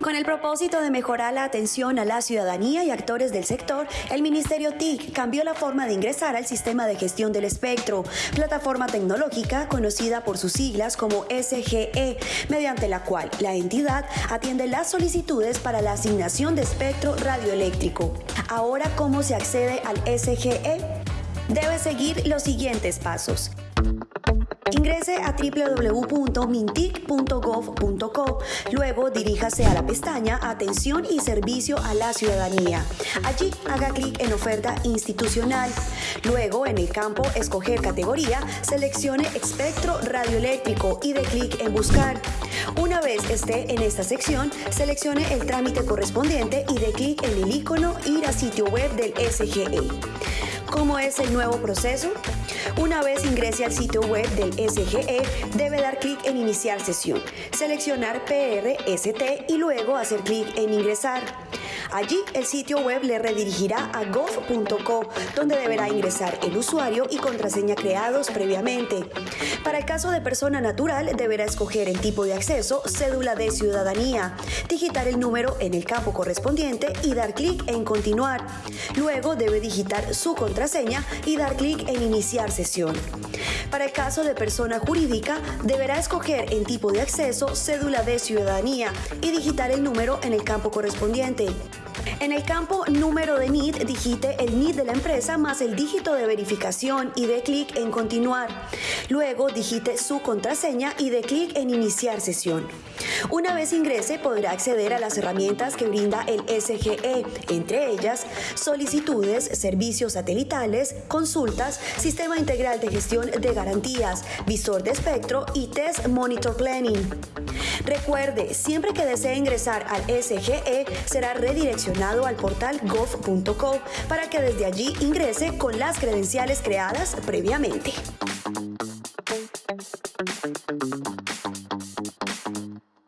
Con el propósito de mejorar la atención a la ciudadanía y actores del sector, el Ministerio TIC cambió la forma de ingresar al sistema de gestión del espectro, plataforma tecnológica conocida por sus siglas como SGE, mediante la cual la entidad atiende las solicitudes para la asignación de espectro radioeléctrico. Ahora, ¿cómo se accede al SGE? Debe seguir los siguientes pasos. Ingrese a www.mintic.gov.co. Luego diríjase a la pestaña Atención y Servicio a la Ciudadanía. Allí haga clic en Oferta institucional. Luego, en el campo Escoger categoría, seleccione Espectro radioeléctrico y dé clic en Buscar. Una vez esté en esta sección, seleccione el trámite correspondiente y dé clic en el icono Ir a sitio web del SGE. ¿Cómo es el nuevo proceso? Una vez ingrese al sitio web del SGE, debe dar clic en Iniciar sesión, seleccionar PRST y luego hacer clic en Ingresar. Allí el sitio web le redirigirá a gov.co, donde deberá ingresar el usuario y contraseña creados previamente. Para el caso de persona natural, deberá escoger el tipo de acceso, cédula de ciudadanía, digitar el número en el campo correspondiente y dar clic en Continuar. Luego debe digitar su contraseña y dar clic en Iniciar sesión. Para el caso de persona jurídica, deberá escoger el tipo de acceso, cédula de ciudadanía y digitar el número en el campo correspondiente. En el campo número de NID, digite el NID de la empresa más el dígito de verificación y dé clic en continuar. Luego digite su contraseña y dé clic en iniciar sesión. Una vez ingrese podrá acceder a las herramientas que brinda el SGE, entre ellas solicitudes, servicios satelitales, consultas, sistema integral de gestión de garantías, visor de espectro y test monitor planning. Recuerde, siempre que desee ingresar al SGE será redireccionado al portal gov.co para que desde allí ingrese con las credenciales creadas previamente.